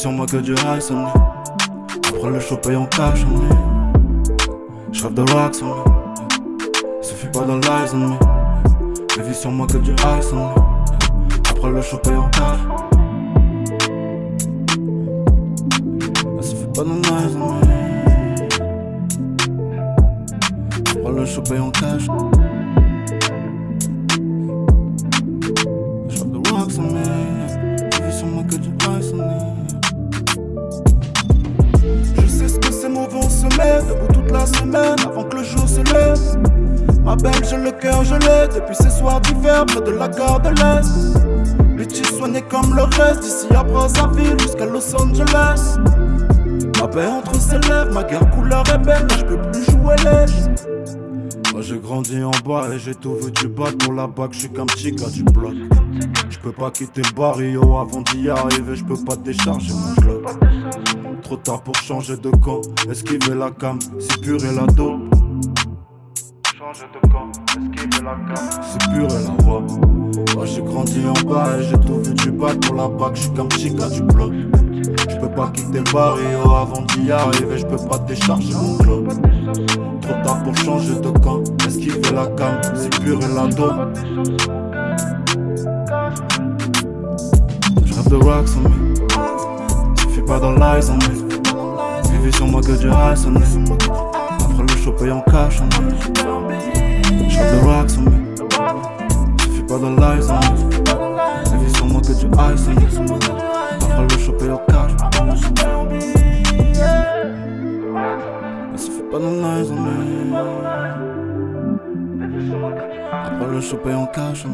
sur moi que du ice on me. Après le show paye en cash on me. Je rêve de rocks on me. Suffit pas dans l'eyes on me. Vu sur moi que du ice on. Après le paye en cash. Suffit pas dans l'eyes on me. Après le paye en cash. Je rêve de rocks on me. Vu sur moi que du ice on. Je sais ce que c'est mauvais, on se met debout la semaine avant que le jour se lève. Ma belle, j'ai le cœur gelé depuis ces soirs d'hiver près de la gare de l'Est. Bitchy soigné comme le reste, d'ici à Brazzaville jusqu'à Los Angeles. Ma paix entre ses lèvres, ma guerre couleur ébène, je peux plus jouer lèche. Moi j'ai grandi en bas et j'ai tout vu du bas pour la bague, je suis comme petit gars du bloc. Je peux pas quitter le barrio avant d'y arriver, je peux pas décharger mon jeu. Trop tard pour changer de camp, esquiver la cam, c'est pur et la dope. Changer de camp, la cam, c'est pur et la voix. J'ai grandi en bas et j'ai tout vu du bas pour la bague, je suis comme petit gars du bloc. Je peux pas quitter le barrio avant d'y arriver, je peux pas décharger mon club. Trop tard pour changer de camp, la cam, c'est pur et la dope. Je rêve de rocks on me. Suffit pas dans l'eyes on me. Vivez sur moi que du ice on me. Après le show paye en cash on me. Rêve de rocks on me. Suffit pas dans l'eyes on me. Vivez sur moi que du ice on me. Après le show paye en cash. Mais suffit pas dans l'eyes on me. Après le paye en cash